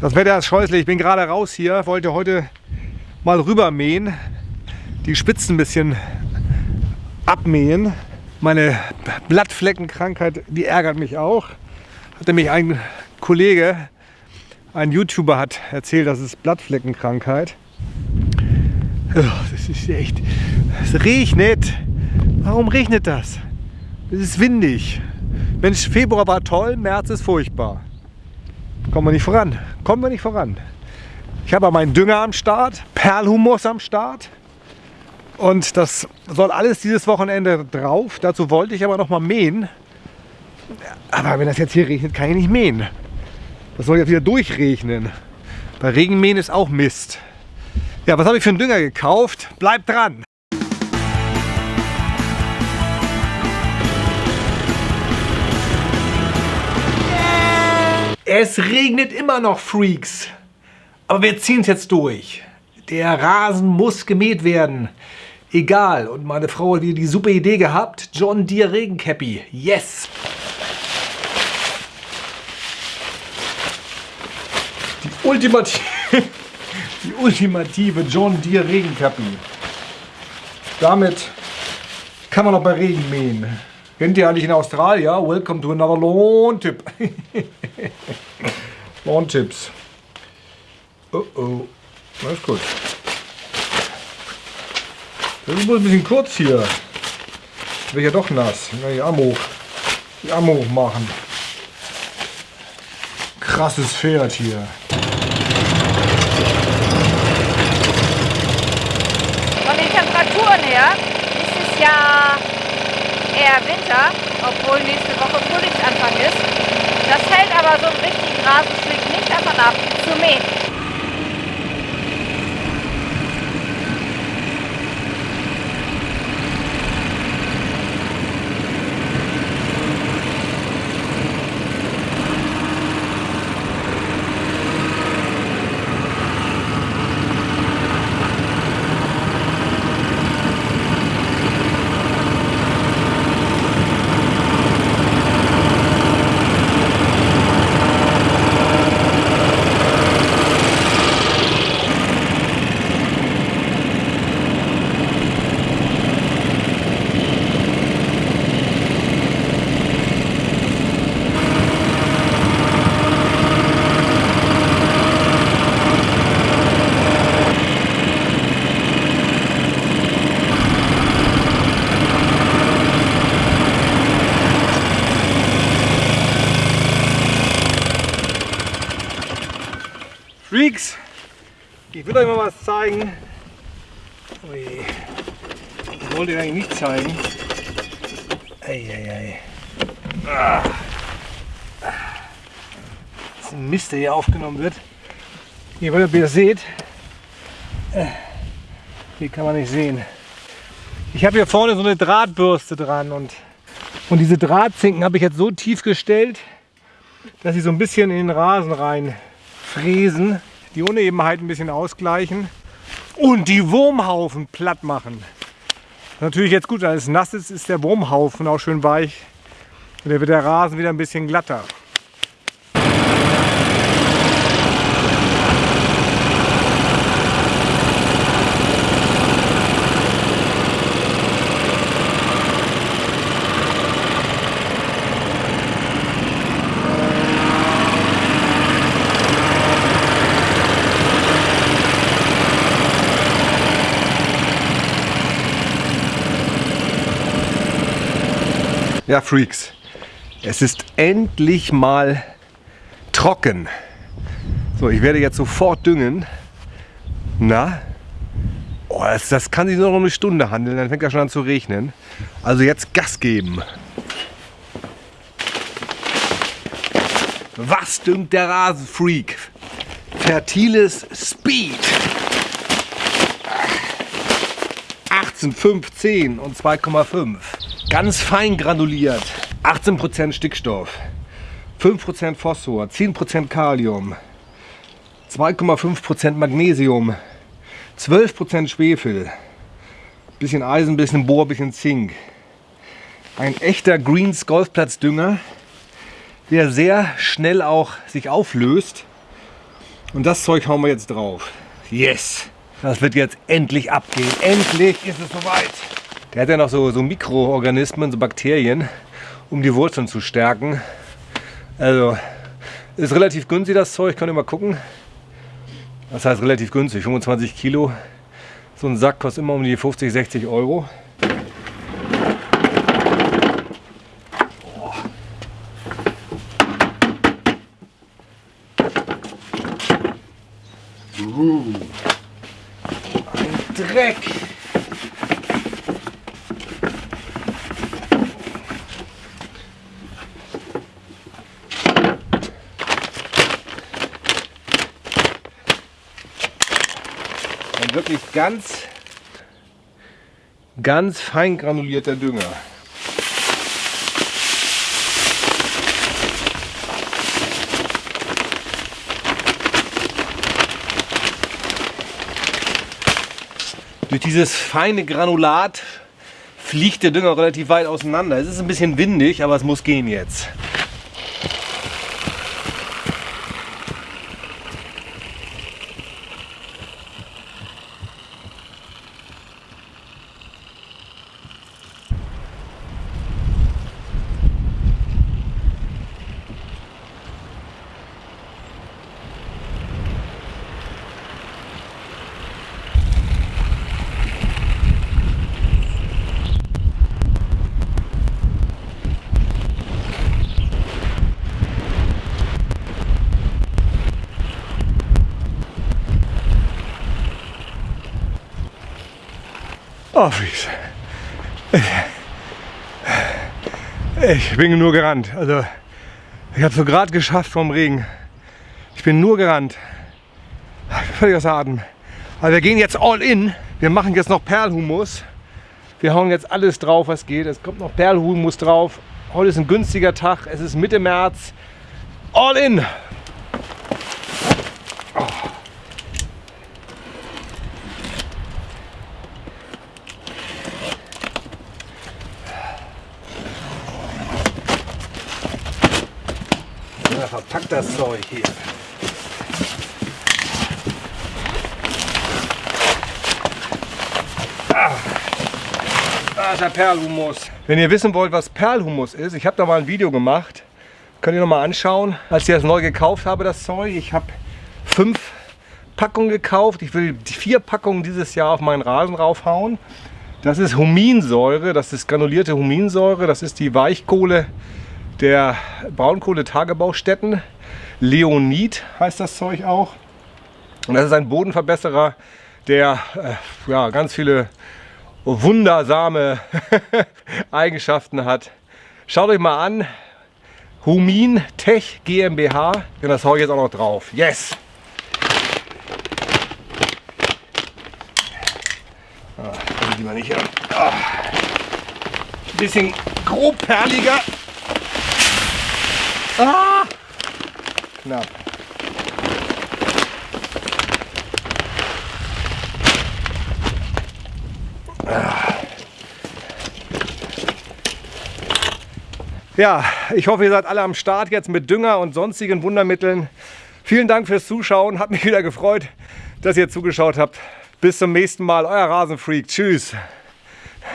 Das Wetter ist scheußlich. Ich bin gerade raus hier, wollte heute mal rüber mähen, die Spitzen ein bisschen abmähen. Meine Blattfleckenkrankheit, die ärgert mich auch. Hatte mich ein Kollege, ein YouTuber hat erzählt, das ist Blattfleckenkrankheit. Das ist echt. Es regnet. Warum regnet das? Es ist windig. Mensch, Februar war toll, März ist furchtbar. Kommen wir nicht voran. Kommen wir nicht voran. Ich habe meinen Dünger am Start, Perlhumus am Start. Und das soll alles dieses Wochenende drauf. Dazu wollte ich aber noch mal mähen. Aber wenn das jetzt hier regnet, kann ich nicht mähen. Das soll ja wieder durchregnen. Bei Regenmähen ist auch Mist. Ja, was habe ich für einen Dünger gekauft? Bleibt dran! Es regnet immer noch, Freaks. Aber wir ziehen es jetzt durch. Der Rasen muss gemäht werden. Egal. Und meine Frau hat wieder die super Idee gehabt. John Deere Regencappy. Yes! Die ultimative, die ultimative John Deere Regencappy. Damit kann man auch bei Regen mähen. Kennt ihr eigentlich in Australien? Welcome to another Lawn-Tipp. Lawn-Tipps. Oh oh. Alles gut. Das ist wohl ein bisschen kurz hier. Wird ja doch nass. Na, die Arme hoch. Die Arme hoch machen. Krasses Pferd hier. Von den Temperaturen her ist es ja eher Winter, obwohl nächste Woche Frühlingsanfang ist. Das hält aber so einen richtigen Rasenschlick nicht davon ab, zu mähen. Freaks, ich will euch mal was zeigen. Ui, ich wollte euch eigentlich nicht zeigen. Eieiei. Ah. Das ist ein Mist, der hier aufgenommen wird. Hier, weil ihr seht, äh, hier kann man nicht sehen. Ich habe hier vorne so eine Drahtbürste dran und, und diese Drahtzinken habe ich jetzt so tief gestellt, dass sie so ein bisschen in den Rasen rein fräsen, die Unebenheit ein bisschen ausgleichen und die Wurmhaufen platt machen. Natürlich jetzt gut, als es nass ist, ist der Wurmhaufen auch schön weich und dann wird der Rasen wieder ein bisschen glatter. Ja, Freaks, es ist endlich mal trocken. So, ich werde jetzt sofort düngen. Na? Oh, das, das kann sich nur noch eine Stunde handeln, dann fängt er schon an zu regnen. Also jetzt Gas geben. Was düngt der Rasenfreak? Fertiles Speed. 18, 5, 10 und 2,5. Ganz fein granuliert. 18% Stickstoff, 5% Phosphor, 10% Kalium, 2,5% Magnesium, 12% Schwefel, bisschen Eisen, bisschen Bohr, bisschen Zink. Ein echter Greens Golfplatzdünger, der sehr schnell auch sich auflöst Und das Zeug hauen wir jetzt drauf. Yes! Das wird jetzt endlich abgehen. Endlich ist es soweit. Der hat ja noch so, so Mikroorganismen, so Bakterien, um die Wurzeln zu stärken. Also ist relativ günstig das Zeug, könnt ihr mal gucken. Das heißt relativ günstig, 25 Kilo. So ein Sack kostet immer um die 50, 60 Euro. Ein Dreck. Wirklich ganz, ganz fein granulierter Dünger. Durch dieses feine Granulat fliegt der Dünger relativ weit auseinander. Es ist ein bisschen windig, aber es muss gehen jetzt. Oh, Fries. Ich bin nur gerannt. Also, ich habe so gerade geschafft vom Regen. Ich bin nur gerannt. Völlig außer Atem. Aber wir gehen jetzt all in. Wir machen jetzt noch Perlhumus. Wir hauen jetzt alles drauf, was geht. Es kommt noch Perlhumus drauf. Heute ist ein günstiger Tag. Es ist Mitte März. All in. Ja, verpackt das Zeug hier. Ah, da ist der Perlhumus. Wenn ihr wissen wollt, was Perlhumus ist, ich habe da mal ein Video gemacht. Könnt ihr noch mal anschauen. Als ich das neu gekauft habe, das Zeug. Ich habe fünf Packungen gekauft. Ich will vier Packungen dieses Jahr auf meinen Rasen raufhauen. Das ist Huminsäure, das ist granulierte Huminsäure, das ist die Weichkohle der Braunkohletagebaustätten. Leonid heißt das Zeug auch. Und das ist ein Bodenverbesserer, der äh, ja, ganz viele wundersame Eigenschaften hat. Schaut euch mal an. Humin Tech GmbH. Und das hau ich jetzt auch noch drauf. Yes! Ah, die mal nicht an. Ah. Bisschen grobperliger. Ah! Knapp. Ja, ich hoffe, ihr seid alle am Start jetzt mit Dünger und sonstigen Wundermitteln. Vielen Dank fürs Zuschauen. Hat mich wieder gefreut, dass ihr zugeschaut habt. Bis zum nächsten Mal. Euer Rasenfreak. Tschüss.